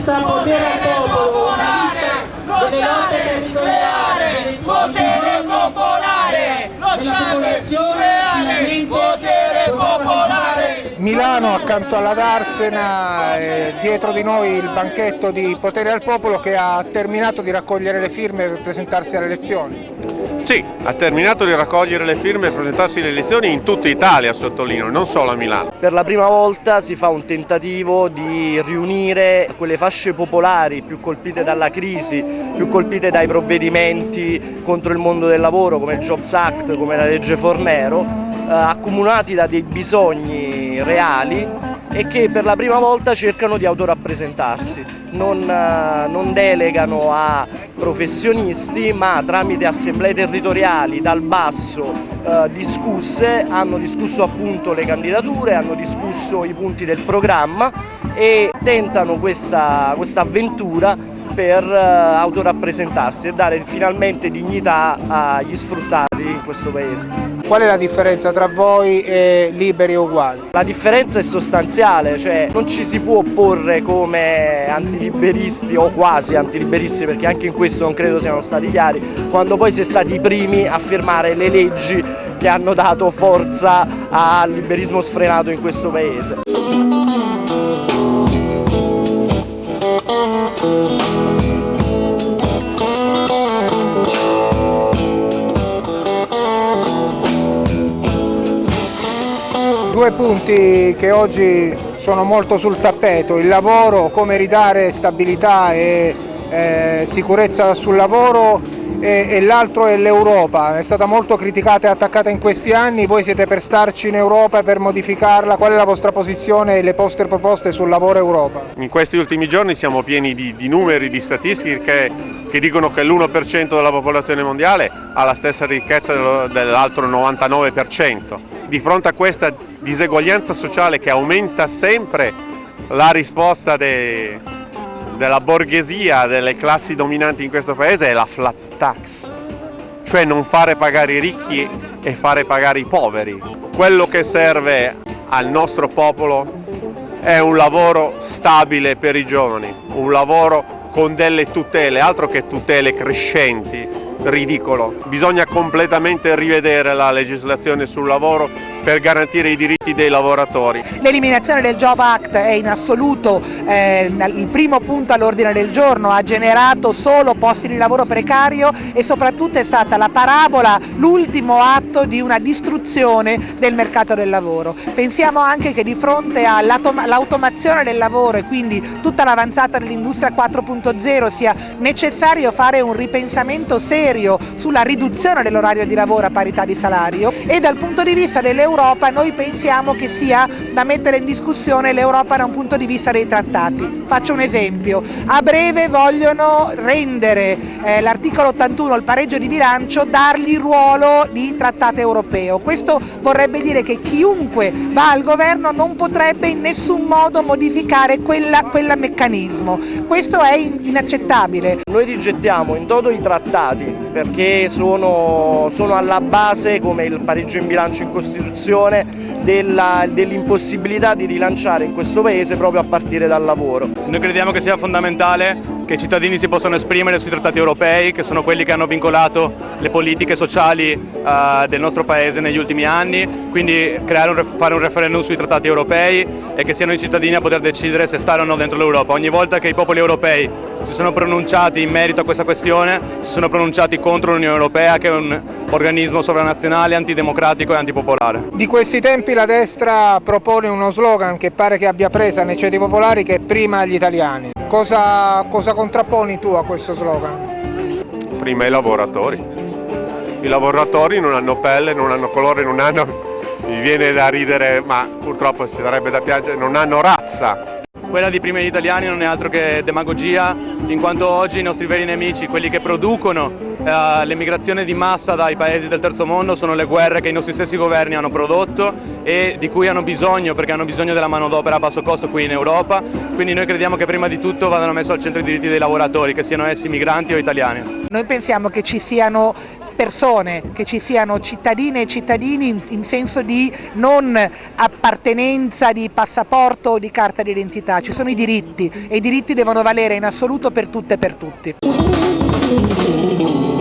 lista Potere al Popolo, una lista delle lotte territoriali, potere popolare, della popolazione, potere popolare. Milano accanto alla Darsena, eh, dietro di noi il banchetto di Potere al Popolo che ha terminato di raccogliere le firme per presentarsi alle elezioni. Sì, ha terminato di raccogliere le firme e presentarsi alle elezioni in tutta Italia, sottolineo, non solo a Milano. Per la prima volta si fa un tentativo di riunire quelle fasce popolari più colpite dalla crisi, più colpite dai provvedimenti contro il mondo del lavoro come il Jobs Act, come la legge Fornero, eh, accomunati da dei bisogni reali e che per la prima volta cercano di autorappresentarsi, non, eh, non delegano a professionisti ma tramite assemblee territoriali dal basso eh, discusse, hanno discusso appunto le candidature, hanno discusso i punti del programma e tentano questa, questa avventura per eh, autorappresentarsi e dare finalmente dignità agli sfruttati in questo paese. Qual è la differenza tra voi e Liberi e Uguali? La differenza è sostanziale, cioè non ci si può opporre come antiliberisti o quasi antiliberisti perché anche in questo non credo siano stati chiari, quando poi si è stati i primi a firmare le leggi che hanno dato forza al liberismo sfrenato in questo paese. Due punti che oggi sono molto sul tappeto, il lavoro, come ridare stabilità e eh, sicurezza sul lavoro e, e l'altro è l'Europa, è stata molto criticata e attaccata in questi anni, voi siete per starci in Europa per modificarla, qual è la vostra posizione e le vostre proposte sul lavoro Europa? In questi ultimi giorni siamo pieni di, di numeri, di statistiche che, che dicono che l'1% della popolazione mondiale ha la stessa ricchezza dell'altro 99%. Di fronte a questa diseguaglianza sociale che aumenta sempre, la risposta de, della borghesia, delle classi dominanti in questo paese è la flat tax, cioè non fare pagare i ricchi e fare pagare i poveri. Quello che serve al nostro popolo è un lavoro stabile per i giovani, un lavoro con delle tutele, altro che tutele crescenti, ridicolo. Bisogna completamente rivedere la legislazione sul lavoro per garantire i diritti dei lavoratori. L'eliminazione del Job Act è in assoluto eh, il primo punto all'ordine del giorno, ha generato solo posti di lavoro precario e soprattutto è stata la parabola, l'ultimo atto di una distruzione del mercato del lavoro. Pensiamo anche che di fronte all'automazione del lavoro e quindi tutta l'avanzata dell'industria 4.0 sia necessario fare un ripensamento serio sulla riduzione dell'orario di lavoro a parità di salario e dal punto di vista delle l'Europa noi pensiamo che sia da mettere in discussione l'Europa da un punto di vista dei trattati. Faccio un esempio, a breve vogliono rendere eh, l'articolo 81, il pareggio di bilancio, dargli ruolo di trattato europeo. Questo vorrebbe dire che chiunque va al governo non potrebbe in nessun modo modificare quel meccanismo. Questo è inaccettabile. Noi rigettiamo in toto i trattati perché sono, sono alla base come il pareggio in bilancio in Costituzione dell'impossibilità di rilanciare in questo paese proprio a partire dal lavoro. Noi crediamo che sia fondamentale che i cittadini si possano esprimere sui trattati europei, che sono quelli che hanno vincolato le politiche sociali uh, del nostro paese negli ultimi anni, quindi un, fare un referendum sui trattati europei e che siano i cittadini a poter decidere se stare o no dentro l'Europa. Ogni volta che i popoli europei si sono pronunciati in merito a questa questione, si sono pronunciati contro l'Unione Europea che è un organismo sovranazionale, antidemocratico e antipopolare. Di questi tempi la destra propone uno slogan che pare che abbia presa nei ceti popolari che è prima agli italiani. Cosa, cosa contrapponi tu a questo slogan? Prima i lavoratori. I lavoratori non hanno pelle, non hanno colore, non hanno... Mi viene da ridere, ma purtroppo ci sarebbe da piangere, non hanno razza. Quella di prima gli italiani non è altro che demagogia, in quanto oggi i nostri veri nemici, quelli che producono eh, l'emigrazione di massa dai paesi del terzo mondo, sono le guerre che i nostri stessi governi hanno prodotto e di cui hanno bisogno, perché hanno bisogno della manodopera a basso costo qui in Europa. Quindi noi crediamo che prima di tutto vadano messi al centro i diritti dei lavoratori, che siano essi migranti o italiani. Noi pensiamo che ci siano persone, che ci siano cittadine e cittadini in, in senso di non appartenenza di passaporto o di carta d'identità, ci sono i diritti e i diritti devono valere in assoluto per tutte e per tutti. Thank you.